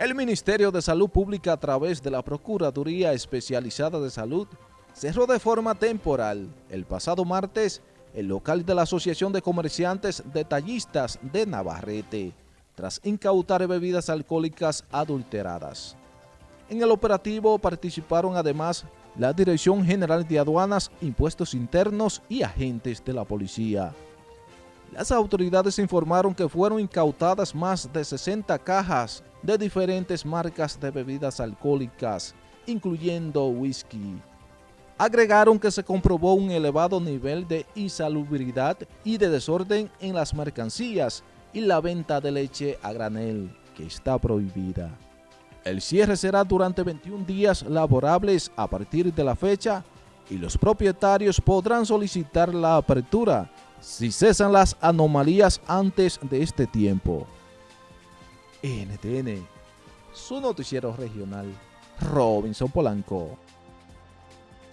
El Ministerio de Salud Pública a través de la Procuraduría Especializada de Salud cerró de forma temporal el pasado martes el local de la Asociación de Comerciantes Detallistas de Navarrete tras incautar bebidas alcohólicas adulteradas. En el operativo participaron además la Dirección General de Aduanas, Impuestos Internos y agentes de la policía. Las autoridades informaron que fueron incautadas más de 60 cajas de diferentes marcas de bebidas alcohólicas, incluyendo whisky. Agregaron que se comprobó un elevado nivel de insalubridad y de desorden en las mercancías y la venta de leche a granel, que está prohibida. El cierre será durante 21 días laborables a partir de la fecha y los propietarios podrán solicitar la apertura si cesan las anomalías antes de este tiempo. NTN, su noticiero regional, Robinson Polanco.